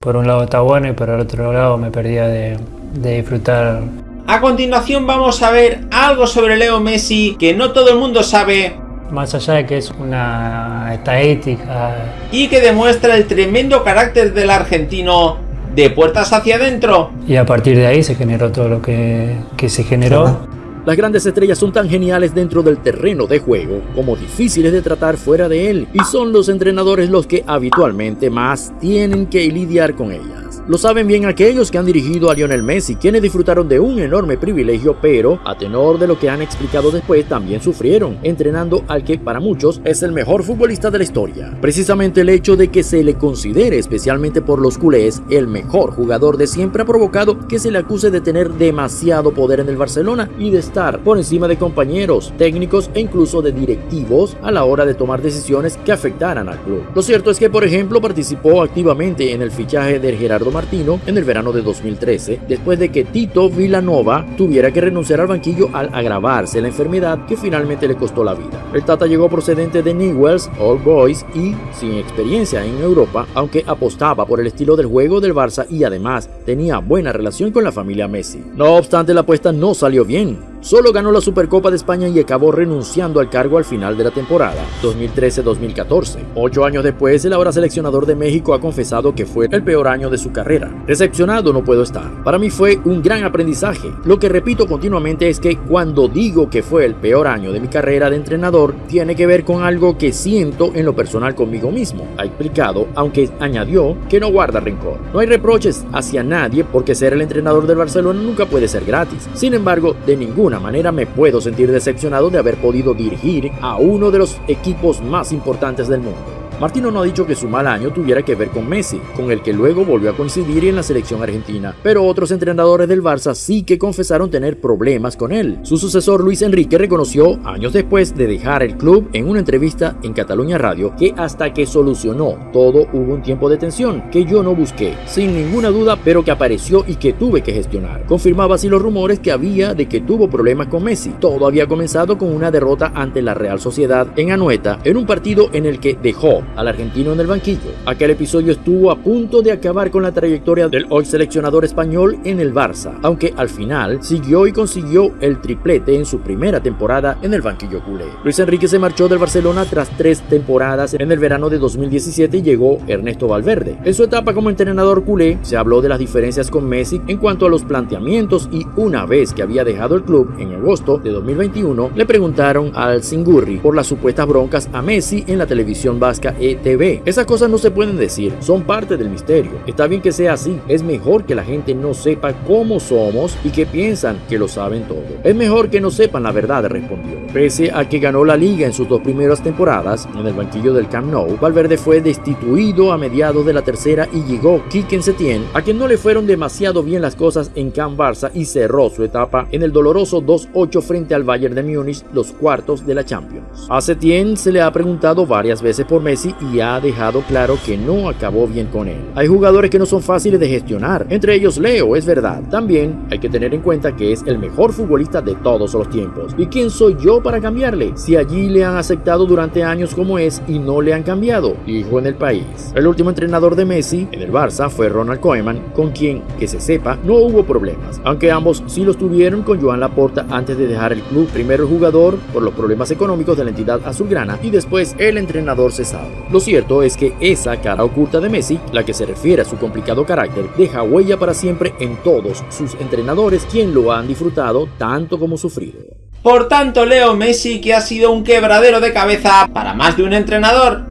Por un lado está bueno y por el otro lado me perdía de, de disfrutar. A continuación vamos a ver algo sobre Leo Messi que no todo el mundo sabe Más allá de que es una estadística, y que demuestra el tremendo carácter del argentino de puertas hacia adentro. y a partir de ahí se generó todo lo que, que se generó. Las grandes estrellas son tan geniales dentro del terreno de juego como difíciles de tratar fuera de él y son los entrenadores los que habitualmente más tienen que lidiar con ellas. Lo saben bien aquellos que han dirigido a Lionel Messi, quienes disfrutaron de un enorme privilegio, pero a tenor de lo que han explicado después también sufrieron, entrenando al que para muchos es el mejor futbolista de la historia. Precisamente el hecho de que se le considere, especialmente por los culés, el mejor jugador de siempre ha provocado que se le acuse de tener demasiado poder en el Barcelona y de estar por encima de compañeros, técnicos e incluso de directivos a la hora de tomar decisiones que afectaran al club. Lo cierto es que, por ejemplo, participó activamente en el fichaje de Gerardo Martino en el verano de 2013, después de que Tito Villanova tuviera que renunciar al banquillo al agravarse la enfermedad que finalmente le costó la vida. El Tata llegó procedente de Newells, All Boys y sin experiencia en Europa, aunque apostaba por el estilo del juego del Barça y además tenía buena relación con la familia Messi. No obstante, la apuesta no salió bien. Solo ganó la Supercopa de España y acabó renunciando al cargo al final de la temporada 2013-2014. Ocho años después, el ahora seleccionador de México ha confesado que fue el peor año de su carrera. Decepcionado no puedo estar. Para mí fue un gran aprendizaje. Lo que repito continuamente es que cuando digo que fue el peor año de mi carrera de entrenador, tiene que ver con algo que siento en lo personal conmigo mismo. Ha explicado, aunque añadió que no guarda rencor. No hay reproches hacia nadie porque ser el entrenador del Barcelona nunca puede ser gratis. Sin embargo, de ninguna manera me puedo sentir decepcionado de haber podido dirigir a uno de los equipos más importantes del mundo. Martino no ha dicho que su mal año tuviera que ver con Messi, con el que luego volvió a coincidir en la selección argentina, pero otros entrenadores del Barça sí que confesaron tener problemas con él. Su sucesor Luis Enrique reconoció, años después de dejar el club, en una entrevista en Cataluña Radio, que hasta que solucionó todo hubo un tiempo de tensión que yo no busqué, sin ninguna duda, pero que apareció y que tuve que gestionar. Confirmaba así los rumores que había de que tuvo problemas con Messi. Todo había comenzado con una derrota ante la Real Sociedad en Anoeta, en un partido en el que dejó al argentino en el banquillo. Aquel episodio estuvo a punto de acabar con la trayectoria del hoy seleccionador español en el Barça, aunque al final siguió y consiguió el triplete en su primera temporada en el banquillo culé. Luis Enrique se marchó del Barcelona tras tres temporadas en el verano de 2017 y llegó Ernesto Valverde. En su etapa como entrenador culé se habló de las diferencias con Messi en cuanto a los planteamientos y una vez que había dejado el club en agosto de 2021 le preguntaron al Singurri por las supuestas broncas a Messi en la televisión vasca ETV. Esas cosas no se pueden decir, son parte del misterio. Está bien que sea así, es mejor que la gente no sepa cómo somos y que piensan que lo saben todo. Es mejor que no sepan la verdad, respondió. Pese a que ganó la liga en sus dos primeras temporadas, en el banquillo del Camp Nou, Valverde fue destituido a mediados de la tercera y llegó Quique Setién, a quien no le fueron demasiado bien las cosas en Camp Barça y cerró su etapa en el doloroso 2-8 frente al Bayern de Múnich, los cuartos de la Champions. A Setién se le ha preguntado varias veces por Y ha dejado claro que no acabó bien con él. Hay jugadores que no son fáciles de gestionar, entre ellos Leo, es verdad. También hay que tener en cuenta que es el mejor futbolista de todos los tiempos. ¿Y quién soy yo para cambiarle? Si allí le han aceptado durante años como es y no le han cambiado, dijo en el país. El último entrenador de Messi en el Barça fue Ronald Koeman, con quien, que se sepa, no hubo problemas, aunque ambos sí los tuvieron con Joan Laporta antes de dejar el club. Primero el jugador por los problemas económicos de la entidad azulgrana y después el entrenador cesado. Lo cierto es que esa cara oculta de Messi, la que se refiere a su complicado carácter, deja huella para siempre en todos sus entrenadores, quien lo han disfrutado tanto como sufrido. Por tanto, Leo Messi que ha sido un quebradero de cabeza para más de un entrenador.